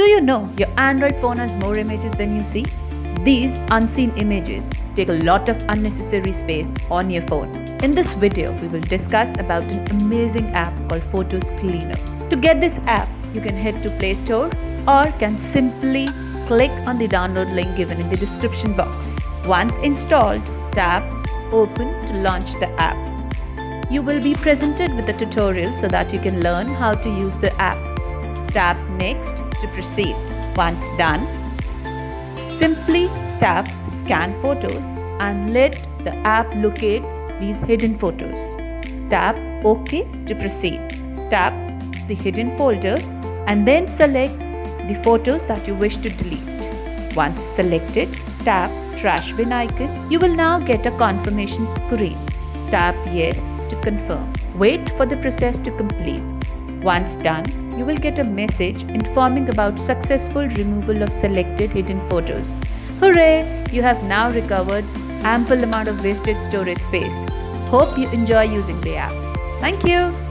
Do you know your Android phone has more images than you see? These unseen images take a lot of unnecessary space on your phone. In this video, we will discuss about an amazing app called Photos Cleaner. To get this app, you can head to Play Store or can simply click on the download link given in the description box. Once installed, tap Open to launch the app. You will be presented with a tutorial so that you can learn how to use the app. Tap Next to proceed. Once done, simply tap Scan Photos and let the app locate these hidden photos. Tap OK to proceed. Tap the hidden folder and then select the photos that you wish to delete. Once selected, tap trash bin icon. You will now get a confirmation screen. Tap yes to confirm. Wait for the process to complete. Once done, you will get a message informing about successful removal of selected hidden photos. Hooray! You have now recovered ample amount of wasted storage space. Hope you enjoy using the app. Thank you.